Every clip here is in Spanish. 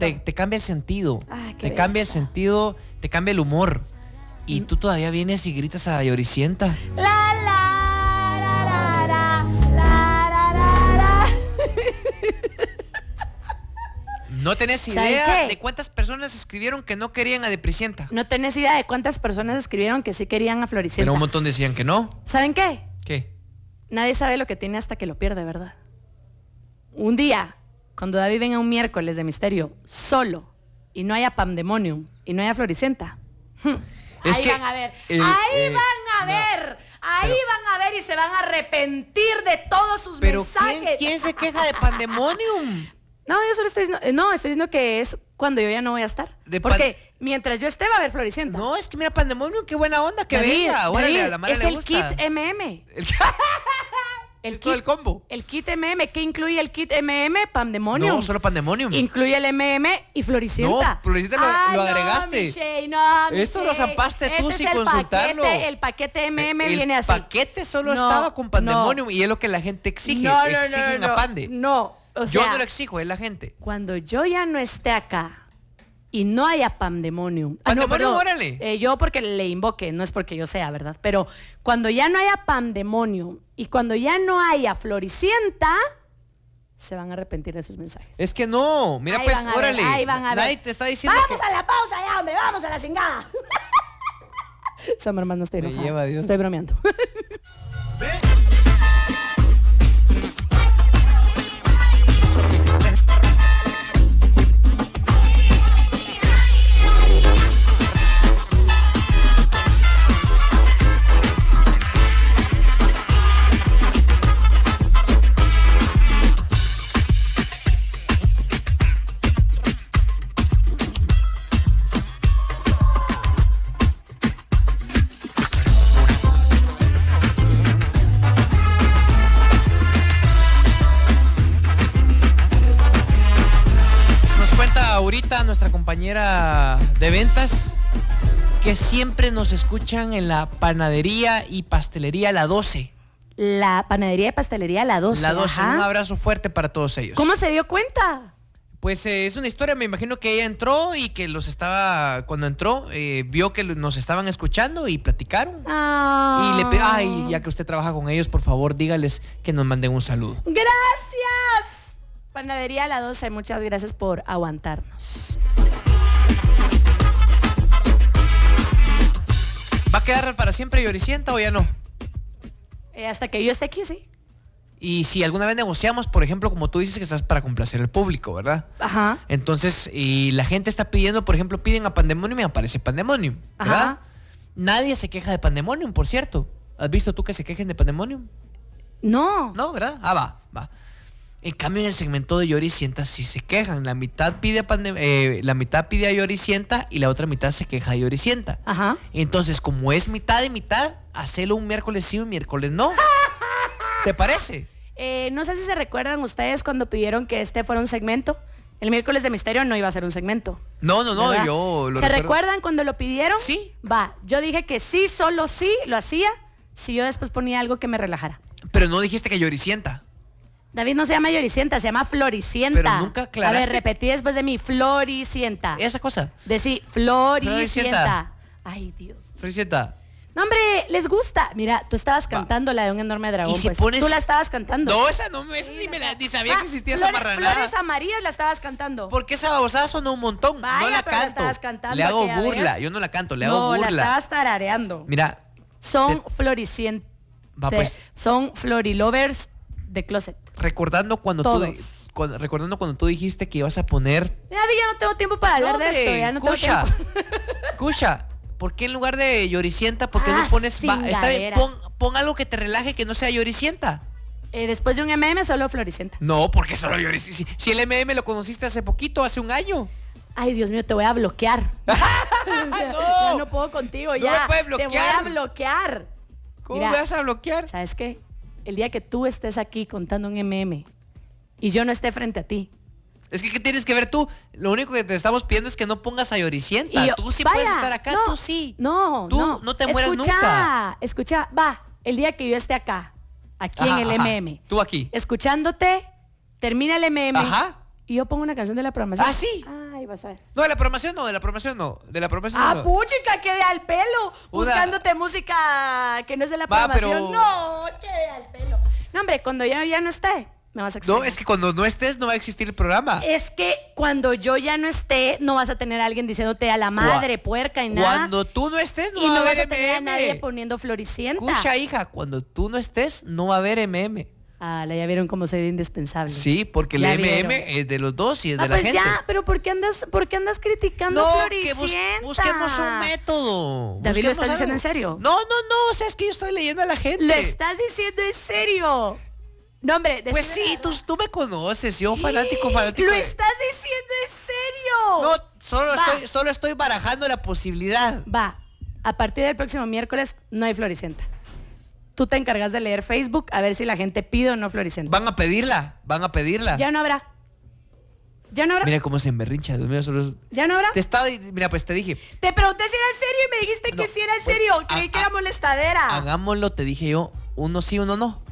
lindo. te, te cambia el sentido. Ah, te cambia el belleza. sentido, te cambia el humor. Y tú todavía vienes y gritas a Lloricienta. La, la, ra, ra, la, ra, ra, ra. No tenés ¿Sabe idea de cuántas personas escribieron que no querían a Depricienta. No tenés idea de cuántas personas escribieron que sí querían a Floricienta. Pero un montón decían que no. ¿Saben qué? ¿Qué? Nadie sabe lo que tiene hasta que lo pierde, ¿verdad? Un día, cuando David venga un miércoles de misterio solo y no haya Pandemonium y no haya Floricienta. hmm, Es ahí que van a ver, el- ahí eh, van a no. ver, ahí Pero- van a ver y se van a arrepentir de todos sus Pero mensajes. ¿quién, quién se queja de Pandemonium? No, yo solo estoy diciendo, no, estoy diciendo que es cuando yo ya no voy a estar. De Porque mientras yo esté va a haber Floricienta. No, es que mira Pandemonium, qué buena onda, que David, venga. Órale, a la Mara es le el gusta. kit MM. El- El Es todo el combo. El kit MM, ¿qué incluye el kit MM? Pandemonium. No, solo Pandemonium. Incluye el MM y Floricienta. No, Floricienta lo- Ay, lo no, agregaste. Michelle, no, Esto lo zampaste tú Este sin el consultarlo. Paquete, el paquete MM el viene así. paquete solo No, estaba con Pandemonium y es lo que la gente exige. No, no, Exigen no, a Pande. No, o Yo sea, no lo exijo, es la gente. cuando yo ya no esté acá y no haya Pandemonium. Ah, no, Pandemonium, órale. Eh, yo porque le invoque, no es porque yo sea, ¿verdad? Pero cuando ya no haya Pandemonium y cuando ya no haya Floricienta, se van a arrepentir de sus mensajes. Es que no, mira Ahí pues, van a ver, órale. ahí van a ver. Nadie te está diciendo Vamos que... a la pausa ya, hombre, vamos a la cingada. Summer, hermano, no estoy Me enojada. lleva Dios. Estoy bromeando. compañera de ventas que siempre nos escuchan en la panadería y pastelería La 12. La panadería de pastelería La 12. La 12, ajá. un abrazo fuerte para todos ellos. ¿Cómo se dio cuenta? Pues eh, es una historia, me imagino que ella entró y que los estaba, cuando entró, eh, vio que nos estaban escuchando y platicaron. Ah. Y le pe- ay, ya que usted trabaja con ellos, por favor, dígales que nos manden un saludo. Gracias. Panadería La 12, muchas gracias por aguantarnos. Quedar para siempre Lloricienta o ya no? Eh, hasta que yo esté aquí, sí. Y si alguna vez negociamos, por ejemplo, como tú dices que estás para complacer al público, ¿verdad? Ajá. Entonces, y la gente está pidiendo, por ejemplo, piden a Pandemonium y aparece Pandemonium, ¿verdad? Ajá. Nadie se queja de Pandemonium, por cierto. ¿Has visto tú que se quejen de Pandemonium? No. No, ¿verdad? Ah, va, va. En cambio, en el segmento de Lloricienta sí se quejan. La mitad pide a, eh, la mitad pide a Lloricienta y la otra mitad se queja de Lloricienta. Ajá. Entonces, como es mitad y mitad, hacelo un miércoles sí y un miércoles no. ¿Te parece? Eh, no sé si se recuerdan ustedes cuando pidieron que este fuera un segmento. El miércoles de misterio no iba a ser un segmento. No, no, no, ¿verdad? yo lo ¿Se recuerdo. recuerdan cuando lo pidieron? Sí. Va, yo dije que sí, solo sí, lo hacía, si yo después ponía algo que me relajara. Pero no dijiste que Lloricienta. David no se llama Lloricienta, se llama Floricienta. Pero nunca A ver, repetí después de mí, Floricienta. Esa cosa. Decí, Floricienta. Floricienta. Ay, Dios. Lloricienta. No, hombre, les gusta. Mira, tú estabas cantando la de un enorme dragón. Y si pues. pones- Tú la estabas cantando. No, esa no me, esa ni, me la, ni sabía Ah, que existía esa flores, marranada. Flores amarillas la estabas cantando. Porque esa babosada sonó un montón. no la pero la canto. estabas cantando le hago burla. vez. Yo no la canto, le no, hago la burla. estabas tarareando. Mira, Son te- floricientes. Va, pues. Son florilovers de closet. Recordando cuando tú Todos. di- cuando- recordando cuando tú dijiste que ibas a poner Ya, ya no tengo tiempo para hablar No, de esto. Ya no escucha, tengo tiempo. escucha, ¿por qué en lugar de lloricienta, por qué Ah, no pones va, está bien, pon, pon algo que te relaje que no sea lloricienta? Eh, después de un MM, solo floricienta. No, porque solo lloricienta. Si, si el MM lo conociste hace poquito, hace un año. Ay, Dios mío, te voy a bloquear. O sea, No. no puedo contigo, No ya. me puedes Te voy a bloquear. bloquear. ¿Cómo Mira, me vas a bloquear? ¿Sabes qué? El día que tú estés aquí contando un MM y yo no esté frente a ti. Es que ¿qué tienes que ver tú? Lo único que te estamos pidiendo es que no pongas a lloricienta. Y yo, tú sí vaya, puedes estar acá, no, tú sí. No, Tú no. no te mueras escucha, nunca. Escucha, va, el día que yo esté acá, aquí Ajá, en el ajá. MM, Tú aquí. escuchándote, termina el MM Ajá. y yo pongo una canción de la programación. ¿Ah, sí? ahí vas a. No, de la programación no, de la programación no. De la programación Ah, no. puchica, quede al pelo. Una- Buscándote música que no es de la Va, programación. pero- No, quede al pelo. No, hombre, cuando yo ya no esté, me vas a No, extrañar. es que cuando no estés no va a existir el programa. Es que cuando yo ya no esté, no vas a tener a alguien diciéndote a la madre, puerca y nada. Cuando tú no estés no y va no a vas haber a tener a nadie poniendo floricienta. Escucha, hija, cuando tú no estés no va a haber MM. Ah, ya vieron cómo soy de indispensable. Sí, porque el Ya MM es de los dos y es Ah, de la pues gente. ya, pero ¿por qué andas, por qué andas criticando No, a que bus- busquemos un método. David, ¿lo estás diciendo en serio? No, no, no, o sea, es que yo estoy leyendo a la gente. ¿Lo estás diciendo en serio? No, hombre, Pues sí, la tú, tú me conoces, yo fanático, fanático. ¿Lo de- estás diciendo en serio? No, solo Va. estoy, solo estoy barajando la posibilidad. Va, a partir del próximo miércoles no hay Floricienta. Tú te encargas de leer Facebook a ver si la gente pide o no Floricienta. Van a pedirla, van a pedirla. Ya no habrá. Ya no habrá. Mira cómo se emberrincha, mío, solo... Ya no habrá. Te estaba, mira, pues te dije, Te pregunté si era en serio y me dijiste que No, sí era en pues, serio. a- Creí que era molestadera. hagámoslo, te dije yo, uno sí, uno no.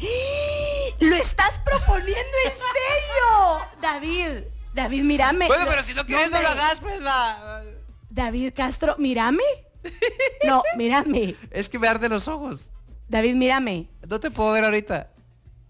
¿Lo estás proponiendo en serio? David, David, mírame. Bueno, pero si no quieres no lo hombre. hagas, pues va. David Castro, mírame. No, mírame. Es que me arden los ojos. David, mírame. No te puedo ver ahorita.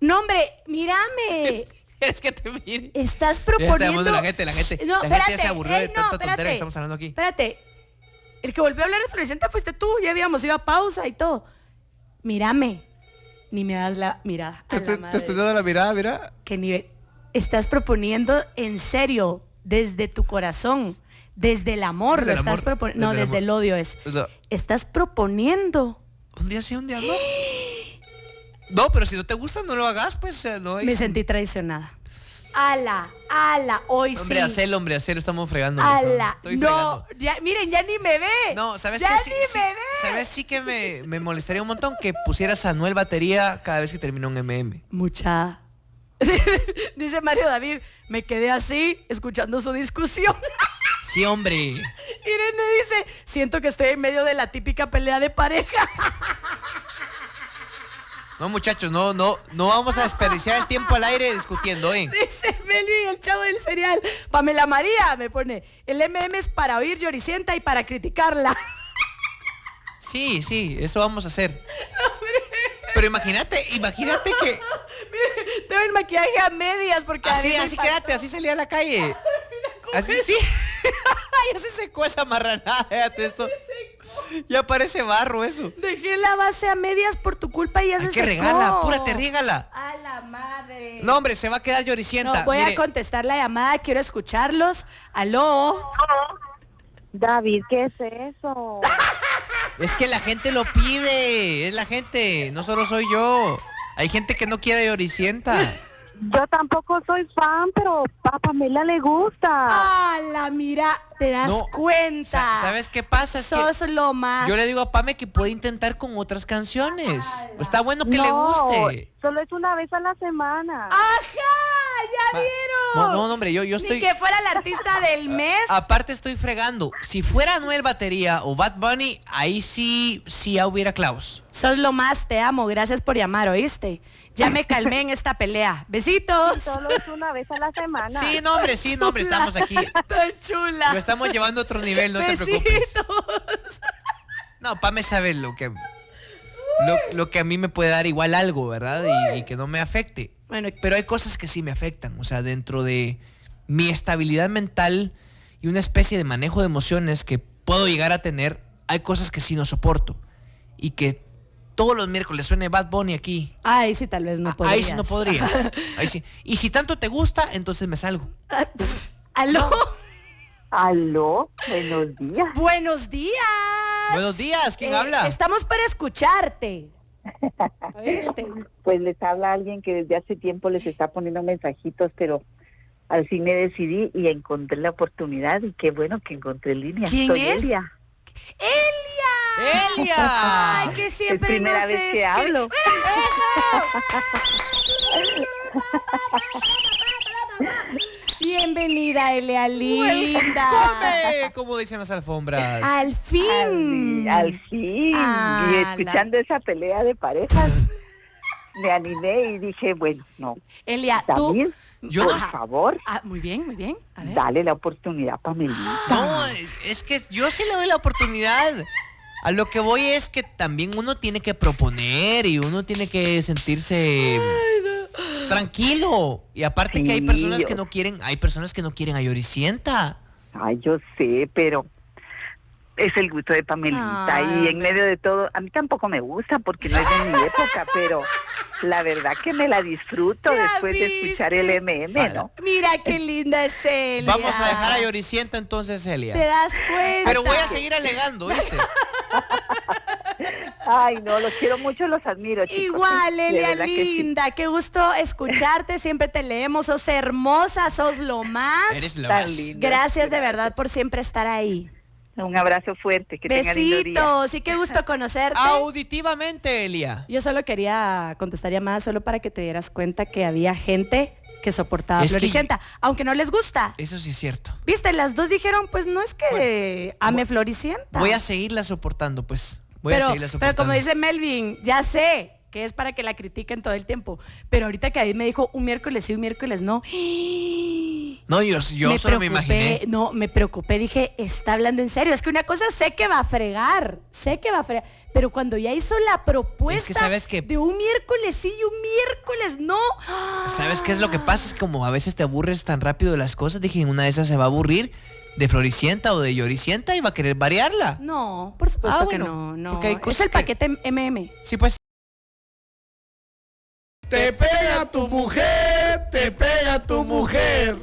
No, hombre, mírame. Es que te mire. Estás proponiendo. la gente, la gente- No, la gente ya espérate. se aburrió de no, tanta tontera espérate. que estamos hablando aquí. Espérate. El que volvió a hablar de Floricienta fuiste tú. Ya habíamos ido a pausa y todo. Mírame. Ni me das la mirada. Te A la estoy, te madre. estoy dando la mirada, mira. ¿Qué nivel? Estás proponiendo en serio, desde tu corazón, desde el amor, Desde lo el estás proponiendo. No, desde el desde el amor. odio es. No, Estás proponiendo. Un día sí, un día no. No, pero si no te gusta, no lo hagas, pues eh, no hay- Me sentí traicionada. Ala, ala, hoy Hombre, sí. hacelo, hombre, hacelo, estamos fregando. Ala, no, fregando. ya, miren, ya ni me ve. No, ¿sabes ya ni sí, me ve. ¿Sabes? Sí que me, me molestaría un montón que pusieras a Noel batería cada vez que termina un MM. Mucha. Dice Mario David, me quedé así escuchando su discusión. Sí, hombre. Irene dice, siento que estoy en medio de la típica pelea de pareja. No, muchachos, no, no, no vamos a desperdiciar el tiempo al aire discutiendo, ¿eh? Dice Melvin, el chavo del cereal. Pamela María me pone, el MM es para oír lloricienta y para criticarla. Sí, sí, eso vamos a hacer. Pero imagínate, imagínate que Tengo el maquillaje a medias porque así, así quédate, así salía a la calle. Así sí. ya se secó esa marranada, fíjate esto. Ya parece barro eso. Dejé la base a medias por tu culpa y ya Hay se que secó. regala, apúrate, regala. A la madre. No, hombre, se va a quedar lloricienta. No, voy Mire, a contestar la llamada, quiero escucharlos. Aló. David, ¿qué es eso? Es que la gente lo pide, es la gente, no solo soy yo. Hay gente que no quiere lloricienta. Yo tampoco soy fan, pero a Pamela le gusta. A la mira, te das No, cuenta. Sa- ¿Sabes qué pasa? Es que Sos lo más. yo le digo a Pame que puede intentar con otras canciones. Está bueno que no, le guste. solo es una vez a la semana. ¡Ajá! ¡Ya vieron! No, no, no, hombre, yo, yo Ni estoy... que fuera el artista del mes. Aparte estoy fregando. Si fuera Noel Batería o Bad Bunny, ahí sí, sí ya hubiera clavos. Sos lo más, te amo. Gracias por llamar, ¿oíste? Ya me calmé en esta pelea. Besitos. Solo es una vez a la semana. Sí, no, hombre, sí, no, hombre, estamos aquí. Tan chula. Lo estamos llevando a otro nivel, no te preocupes. Besitos. No, Pame sabe lo que... Lo, lo que a mí me puede dar igual algo, ¿verdad? Y, y que no me afecte. Bueno, Pero hay cosas que sí me afectan. O sea, dentro de mi estabilidad mental y una especie de manejo de emociones que puedo llegar a tener, hay cosas que sí no soporto. Y que todos los miércoles suene Bad Bunny aquí. Ay, sí, tal vez no Ah, podrías. Ahí sí no podría. Ahí sí. Y si tanto te gusta, entonces me salgo. Aló. Aló, buenos días. Buenos días. Buenos días, ¿quién Eh, habla? Estamos para escucharte. ¿Oíste? Pues les habla alguien que desde hace tiempo les está poniendo mensajitos, pero al fin me decidí y encontré la oportunidad y qué bueno que encontré línea. ¿Quién Soy es? Elia. ¡Elia! ¡Elia! Ay, que Es siempre primera nos vez que hablo. Bienvenida, Elia linda. ¡Come! Como dicen las alfombras. Al fin. al fin. Ah, y la- escuchando esa pelea de parejas, me animé y dije, bueno, no. Elia, tú, Yo Por no- favor, Ah, muy bien, muy bien. A ver. dale la oportunidad, Pamelita. No, es que yo sí le doy la oportunidad. A lo que voy es que también uno tiene que proponer y uno tiene que sentirse tranquilo. Y aparte que hay personas que no quieren, hay personas que no quieren a Yoricienta. Ay, yo sé, pero es el gusto de Pamelita Ay, y en medio de todo, a mí tampoco me gusta porque no es de mi época, pero la verdad que me la disfruto después de escuchar el MM, ¿no? Mira qué linda es Celia. Vamos a dejar a Yoricienta entonces, ¿Te Celia. das cuenta? Pero voy a seguir alegando, ¿viste? Ay, no, los quiero mucho, los admiro, chicos. Igual, Elia verdad que sí. linda, qué gusto escucharte, siempre te leemos, sos hermosa, sos lo más. Eres la Tan más. linda. Gracias de verdad por siempre estar ahí. Un abrazo fuerte, que. Besitos, y qué gusto conocerte. Auditivamente, Elia. Yo solo quería contestar llamadas solo para que te dieras cuenta que había gente que soportaba a Es que- Floricienta, aunque no les gusta. Eso sí es cierto. Viste, las dos dijeron, pues no es que ame Floricienta. Voy a seguirla soportando, pues. Voy a pero, seguirla pero como dice Melvin, ya sé que es para que la critiquen todo el tiempo. Pero ahorita que ahí me dijo un miércoles sí, un miércoles no. No, yo, yo solo me imaginé. No, me preocupé, dije, está hablando en serio. Es que una cosa sé que va a fregar, sé que va a fregar. Pero cuando ya hizo la propuesta de un miércoles sí y un miércoles no. ¿Sabes qué es lo que pasa? Es como a veces te aburres tan rápido de las cosas. Dije, una de esas se va a aburrir de Floricienta o de Yoricienta y va a querer variarla. No, por supuesto Ah, que no, no. hay Es el que- paquete MM. Sí, pues. Te pega tu mujer, te pega tu mujer.